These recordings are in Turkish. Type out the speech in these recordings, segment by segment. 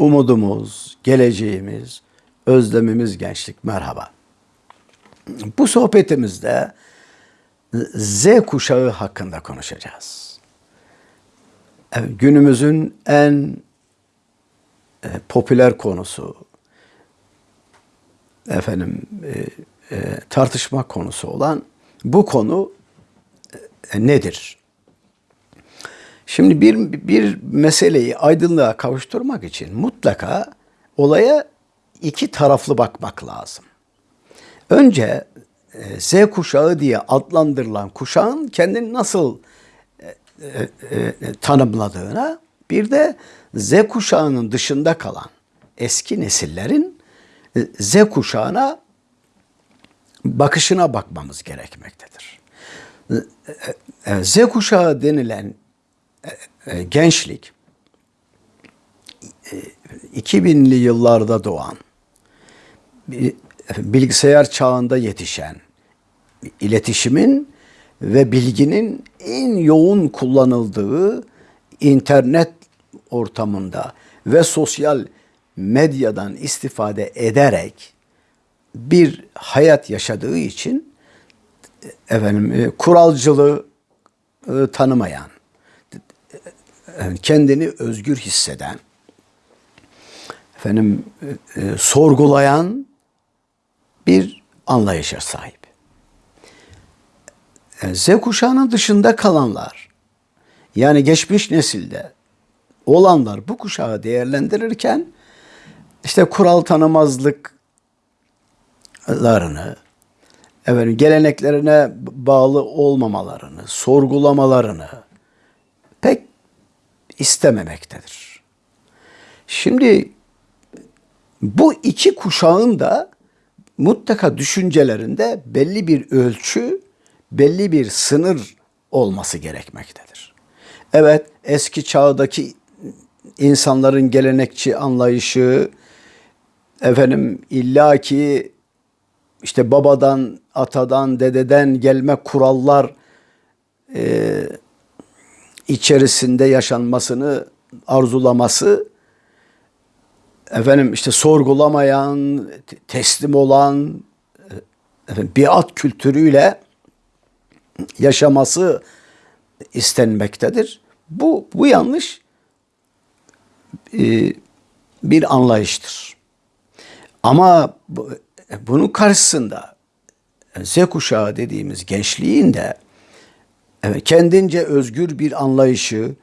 umudumuz, geleceğimiz, özlemimiz gençlik. Merhaba. Bu sohbetimizde Z kuşağı hakkında konuşacağız. Günümüzün en e, popüler konusu, efendim e, e, tartışma konusu olan bu konu nedir? Şimdi bir bir meseleyi aydınlığa kavuşturmak için mutlaka olaya iki taraflı bakmak lazım. Önce e, Z kuşağı diye adlandırılan kuşağın kendini nasıl e, e, e, tanımladığına, bir de Z kuşağının dışında kalan eski nesillerin e, Z kuşağına bakışına bakmamız gerekmektedir. E, Z kuşağı denilen gençlik e, 2000'li yıllarda doğan, bilgisayar çağında yetişen, iletişimin ve bilginin en yoğun kullanıldığı internet ortamında ve sosyal medyadan istifade ederek bir hayat yaşadığı için efendim e, kuralcılığı e, tanımayan, e, kendini özgür hisseden, efendim e, e, sorgulayan bir anlayışa sahip. E, Z kuşağının dışında kalanlar, yani geçmiş nesilde olanlar bu kuşağı değerlendirirken işte kural tanımazlıklarını, efendim, geleneklerine bağlı olmamalarını, sorgulamalarını istememektedir. Şimdi bu iki kuşağın da mutlaka düşüncelerinde belli bir ölçü, belli bir sınır olması gerekmektedir. Evet, eski çağdaki insanların gelenekçi anlayışı, efendim illaki işte babadan, atadan, dededen gelme kurallar e, içerisinde yaşanmasını arzulaması efendim işte sorgulamayan, te- teslim olan e, efendim, biat kültürüyle yaşaması istenmektedir. Bu bu yanlış e, bir anlayıştır. Ama bu- bunun karşısında Z kuşağı dediğimiz gençliğin de evet, kendince özgür bir anlayışı,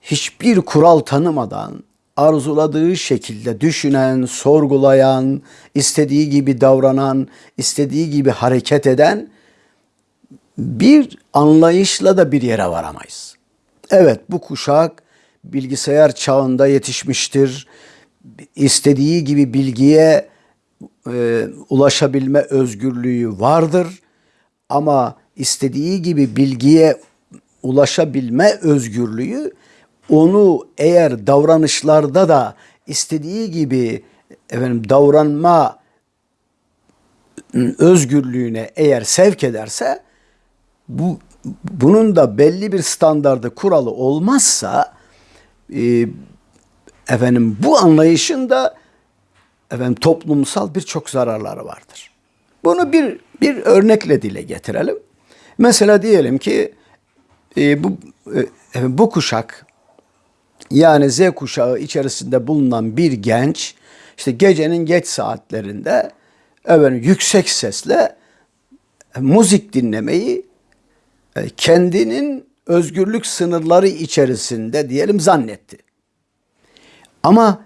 hiçbir kural tanımadan arzuladığı şekilde düşünen, sorgulayan, istediği gibi davranan, istediği gibi hareket eden bir anlayışla da bir yere varamayız. Evet bu kuşak bilgisayar çağında yetişmiştir. İstediği gibi bilgiye e, ulaşabilme özgürlüğü vardır. Ama istediği gibi bilgiye ulaşabilme özgürlüğü onu eğer davranışlarda da istediği gibi efendim davranma özgürlüğüne eğer sevk ederse bu bunun da belli bir standardı kuralı olmazsa e, efendim bu anlayışın da efendim toplumsal birçok zararları vardır. Bunu bir bir örnekle dile getirelim. Mesela diyelim ki e, bu e, bu kuşak yani Z kuşağı içerisinde bulunan bir genç işte gecenin geç saatlerinde efendim, yüksek sesle e, müzik dinlemeyi e, kendinin özgürlük sınırları içerisinde diyelim zannetti. Ama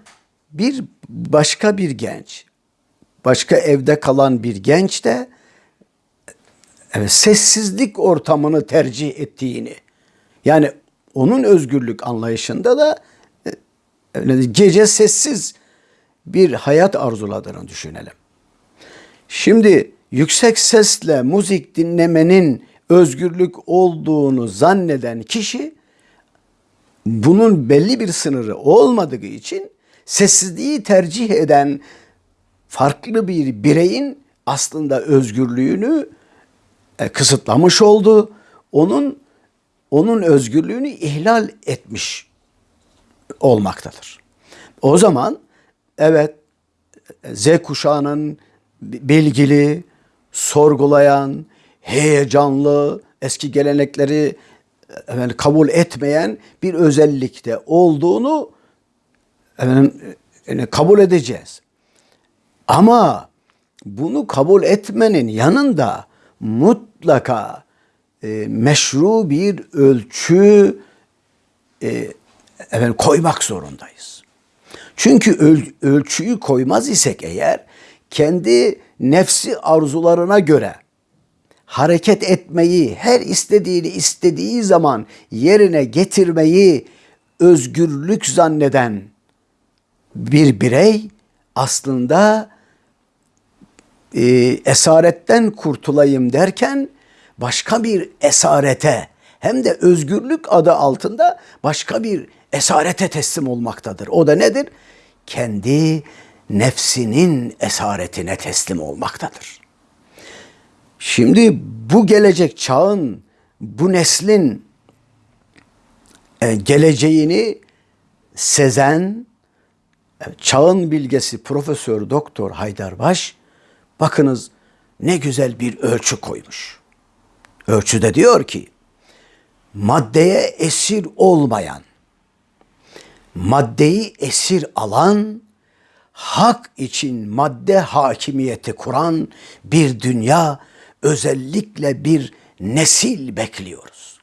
bir başka bir genç, başka evde kalan bir genç de evet, sessizlik ortamını tercih ettiğini, yani onun özgürlük anlayışında da e, gece sessiz bir hayat arzuladığını düşünelim. Şimdi yüksek sesle müzik dinlemenin özgürlük olduğunu zanneden kişi bunun belli bir sınırı olmadığı için sessizliği tercih eden farklı bir bireyin aslında özgürlüğünü e, kısıtlamış oldu. Onun onun özgürlüğünü ihlal etmiş olmaktadır. O zaman evet Z kuşağının bilgili, sorgulayan, heyecanlı, eski gelenekleri efendim, kabul etmeyen bir özellikte olduğunu efendim, yani kabul edeceğiz. Ama bunu kabul etmenin yanında mutlaka e, meşru bir ölçü e, efendim, koymak zorundayız. Çünkü öl, ölçüyü koymaz isek eğer kendi nefsi arzularına göre hareket etmeyi, her istediğini istediği zaman yerine getirmeyi özgürlük zanneden bir birey aslında e, esaretten kurtulayım derken başka bir esarete hem de özgürlük adı altında başka bir esarete teslim olmaktadır. O da nedir? Kendi nefsinin esaretine teslim olmaktadır. Şimdi bu gelecek çağın, bu neslin e, geleceğini sezen e, çağın bilgesi Profesör Doktor Haydarbaş bakınız ne güzel bir ölçü koymuş. Ölçüde diyor ki maddeye esir olmayan, maddeyi esir alan, hak için madde hakimiyeti kuran bir dünya, özellikle bir nesil bekliyoruz.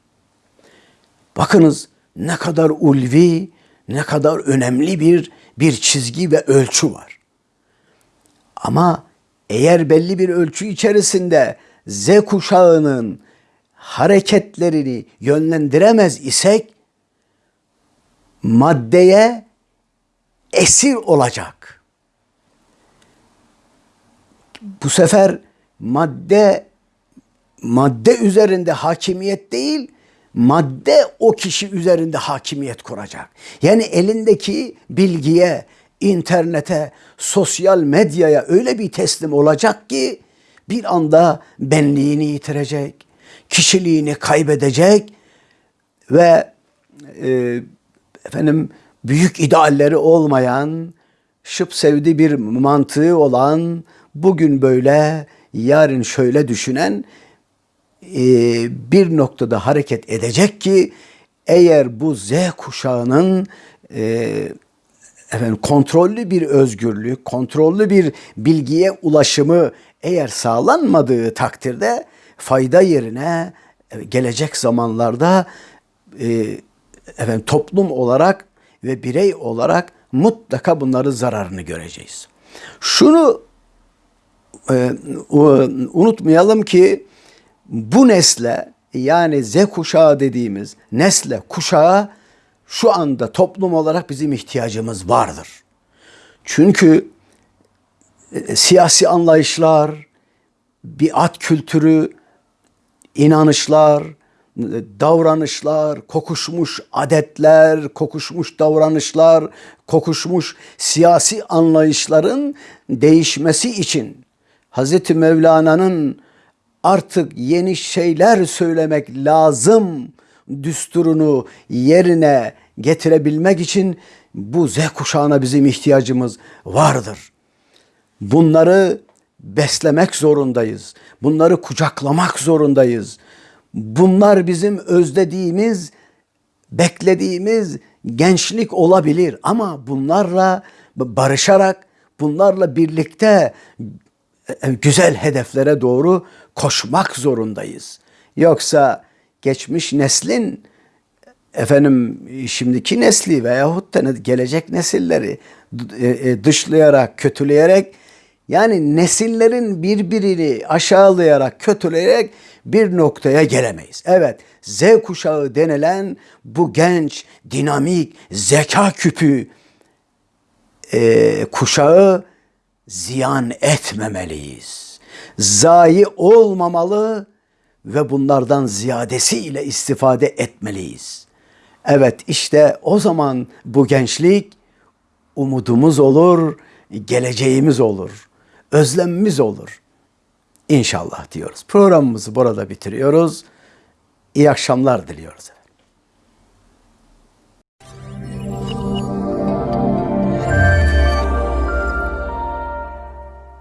Bakınız ne kadar ulvi, ne kadar önemli bir bir çizgi ve ölçü var. Ama eğer belli bir ölçü içerisinde Z kuşağının hareketlerini yönlendiremez isek maddeye esir olacak. Bu sefer madde madde üzerinde hakimiyet değil, madde o kişi üzerinde hakimiyet kuracak. Yani elindeki bilgiye, internete, sosyal medyaya öyle bir teslim olacak ki bir anda benliğini yitirecek, kişiliğini kaybedecek ve e, efendim büyük idealleri olmayan, şıp sevdi bir mantığı olan, bugün böyle, yarın şöyle düşünen e, bir noktada hareket edecek ki eğer bu Z kuşağının e, efendim kontrollü bir özgürlük, kontrollü bir bilgiye ulaşımı eğer sağlanmadığı takdirde fayda yerine e, gelecek zamanlarda e, efendim toplum olarak ve birey olarak mutlaka bunları zararını göreceğiz. Şunu e, unutmayalım ki bu nesle yani Z kuşağı dediğimiz nesle kuşağı şu anda toplum olarak bizim ihtiyacımız vardır. Çünkü e, siyasi anlayışlar, biat kültürü, inanışlar, davranışlar, kokuşmuş adetler, kokuşmuş davranışlar, kokuşmuş siyasi anlayışların değişmesi için Hz. Mevlana'nın artık yeni şeyler söylemek lazım düsturunu yerine getirebilmek için bu Z kuşağına bizim ihtiyacımız vardır. Bunları beslemek zorundayız. Bunları kucaklamak zorundayız. Bunlar bizim özlediğimiz, beklediğimiz gençlik olabilir ama bunlarla barışarak, bunlarla birlikte e, güzel hedeflere doğru koşmak zorundayız. Yoksa geçmiş neslin efendim şimdiki nesli veyahut da gelecek nesilleri e, e, dışlayarak, kötüleyerek yani nesillerin birbirini aşağılayarak, kötüleyerek bir noktaya gelemeyiz. Evet, Z kuşağı denilen bu genç, dinamik, zeka küpü e, kuşağı ziyan etmemeliyiz. Zayi olmamalı ve bunlardan ziyadesiyle istifade etmeliyiz. Evet işte o zaman bu gençlik umudumuz olur, geleceğimiz olur, özlemimiz olur. İnşallah diyoruz. Programımızı burada bitiriyoruz. İyi akşamlar diliyoruz.